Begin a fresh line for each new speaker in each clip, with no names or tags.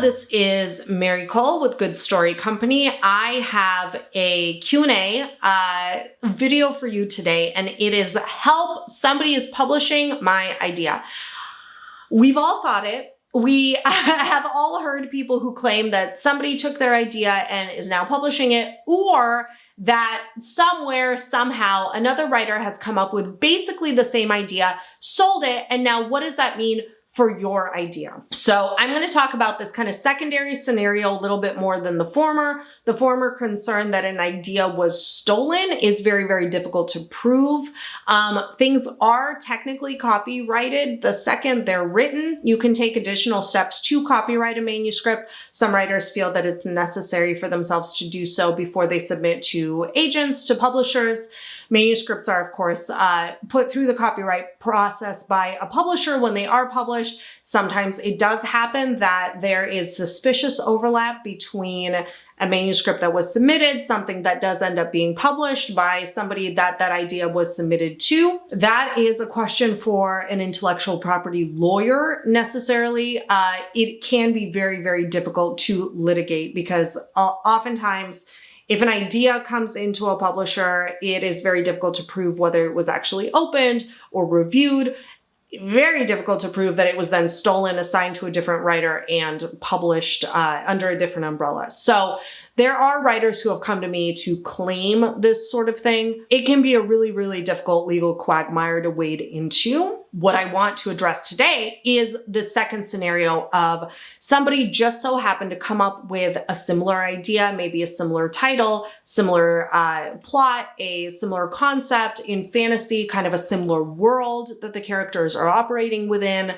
this is Mary Kole with Good Story Company. I have a Q&A uh, video for you today, and it is help somebody is publishing my idea. We've all thought it. We have all heard people who claim that somebody took their idea and is now publishing it, or that somewhere, somehow, another writer has come up with basically the same idea, sold it, and now what does that mean for your idea. So I'm going to talk about this kind of secondary scenario a little bit more than the former. The former concern that an idea was stolen is very, very difficult to prove. Um, things are technically copyrighted. The second they're written, you can take additional steps to copyright a manuscript. Some writers feel that it's necessary for themselves to do so before they submit to agents, to publishers. Manuscripts are, of course, uh, put through the copyright process by a publisher when they are published. Sometimes it does happen that there is suspicious overlap between a manuscript that was submitted, something that does end up being published by somebody that that idea was submitted to. That is a question for an intellectual property lawyer necessarily. Uh, it can be very, very difficult to litigate because uh, oftentimes if an idea comes into a publisher, it is very difficult to prove whether it was actually opened or reviewed. Very difficult to prove that it was then stolen, assigned to a different writer, and published uh, under a different umbrella. So there are writers who have come to me to claim this sort of thing. It can be a really, really difficult legal quagmire to wade into. What I want to address today is the second scenario of somebody just so happened to come up with a similar idea, maybe a similar title, similar uh, plot, a similar concept in fantasy, kind of a similar world that the characters are operating within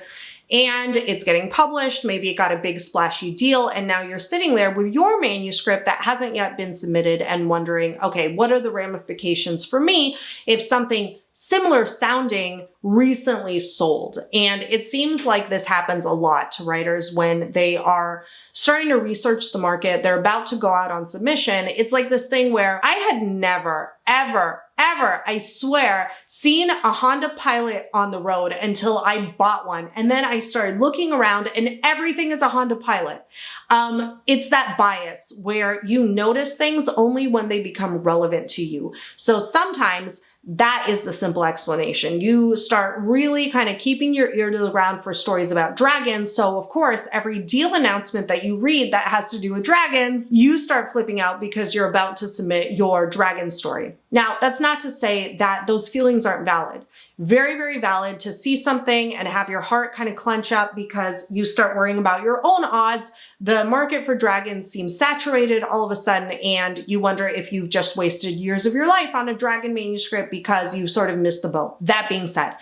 and it's getting published. Maybe it got a big splashy deal and now you're sitting there with your manuscript that hasn't yet been submitted and wondering, okay, what are the ramifications for me if something similar sounding recently sold. And it seems like this happens a lot to writers when they are starting to research the market, they're about to go out on submission. It's like this thing where I had never, ever, ever, I swear, seen a Honda Pilot on the road until I bought one. And then I started looking around and everything is a Honda Pilot. Um, it's that bias where you notice things only when they become relevant to you. So sometimes that is the simple explanation. You start really kind of keeping your ear to the ground for stories about dragons. So of course, every deal announcement that you read that has to do with dragons, you start flipping out because you're about to submit your dragon story. Now, that's not to say that those feelings aren't valid. Very, very valid to see something and have your heart kind of clench up because you start worrying about your own odds. The market for dragons seems saturated all of a sudden and you wonder if you've just wasted years of your life on a dragon manuscript because you've sort of missed the boat. That being said,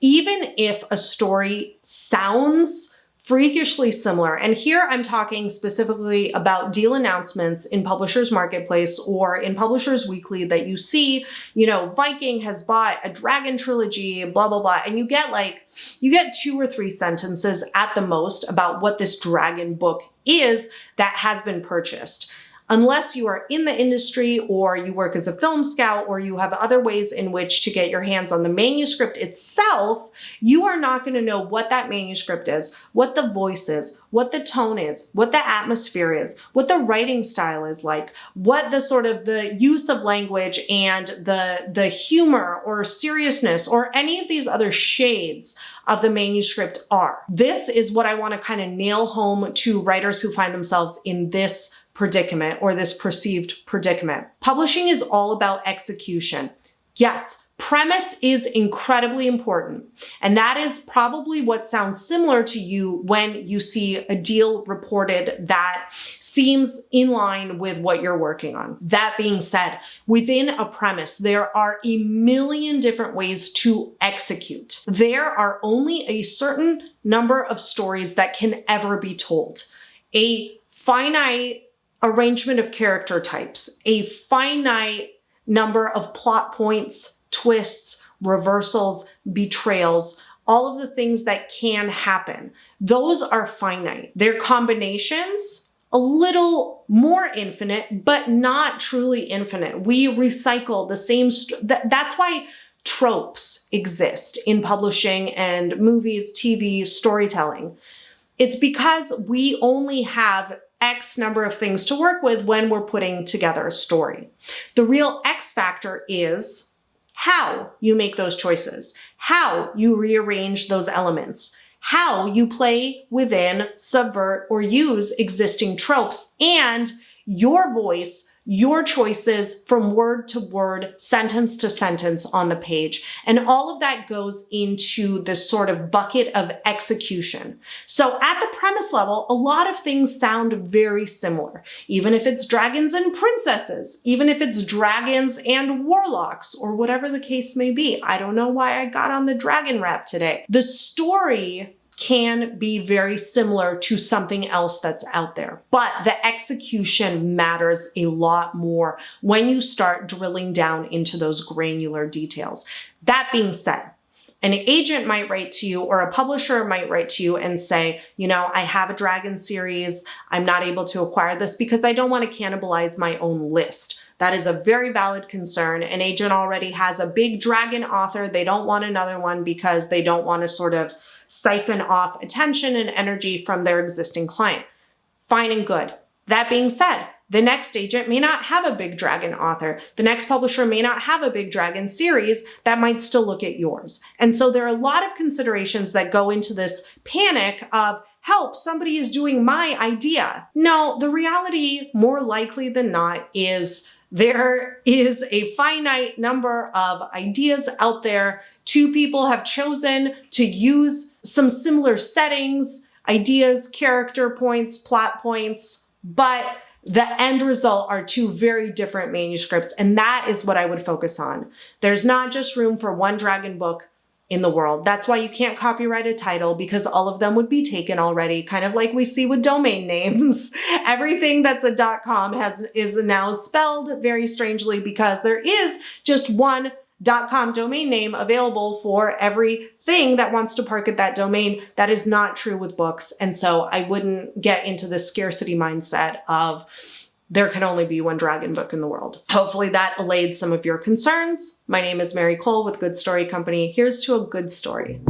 even if a story sounds freakishly similar. And here I'm talking specifically about deal announcements in Publishers Marketplace or in Publishers Weekly that you see, you know, Viking has bought a Dragon trilogy, blah, blah, blah. And you get like, you get two or three sentences at the most about what this Dragon book is that has been purchased unless you are in the industry or you work as a film scout or you have other ways in which to get your hands on the manuscript itself, you are not going to know what that manuscript is, what the voice is, what the tone is, what the atmosphere is, what the writing style is like, what the sort of the use of language and the, the humor or seriousness or any of these other shades of the manuscript are. This is what I want to kind of nail home to writers who find themselves in this predicament or this perceived predicament. Publishing is all about execution. Yes, Premise is incredibly important. And that is probably what sounds similar to you when you see a deal reported that seems in line with what you're working on. That being said, within a premise, there are a million different ways to execute. There are only a certain number of stories that can ever be told. A finite arrangement of character types, a finite number of plot points, twists, reversals, betrayals, all of the things that can happen. Those are finite. Their combinations, a little more infinite, but not truly infinite. We recycle the same, th that's why tropes exist in publishing and movies, TV, storytelling. It's because we only have X number of things to work with when we're putting together a story. The real X factor is how you make those choices, how you rearrange those elements, how you play within, subvert, or use existing tropes, and your voice your choices from word to word, sentence to sentence on the page. And all of that goes into this sort of bucket of execution. So at the premise level, a lot of things sound very similar, even if it's dragons and princesses, even if it's dragons and warlocks, or whatever the case may be. I don't know why I got on the dragon rap today. The story can be very similar to something else that's out there. But the execution matters a lot more when you start drilling down into those granular details. That being said, an agent might write to you or a publisher might write to you and say, you know, I have a dragon series. I'm not able to acquire this because I don't want to cannibalize my own list. That is a very valid concern. An agent already has a big dragon author. They don't want another one because they don't want to sort of siphon off attention and energy from their existing client. Fine and good. That being said, the next agent may not have a big dragon author. The next publisher may not have a big dragon series that might still look at yours. And so there are a lot of considerations that go into this panic of help, somebody is doing my idea. No, the reality more likely than not is there is a finite number of ideas out there. Two people have chosen to use some similar settings, ideas, character points, plot points, but the end result are two very different manuscripts. And that is what I would focus on. There's not just room for one dragon book in the world. That's why you can't copyright a title because all of them would be taken already, kind of like we see with domain names. Everything that's a .com has is now spelled very strangely because there is just one .com domain name available for everything that wants to park at that domain. That is not true with books. And so I wouldn't get into the scarcity mindset of there can only be one dragon book in the world. Hopefully that allayed some of your concerns. My name is Mary Kole with Good Story Company. Here's to a good story.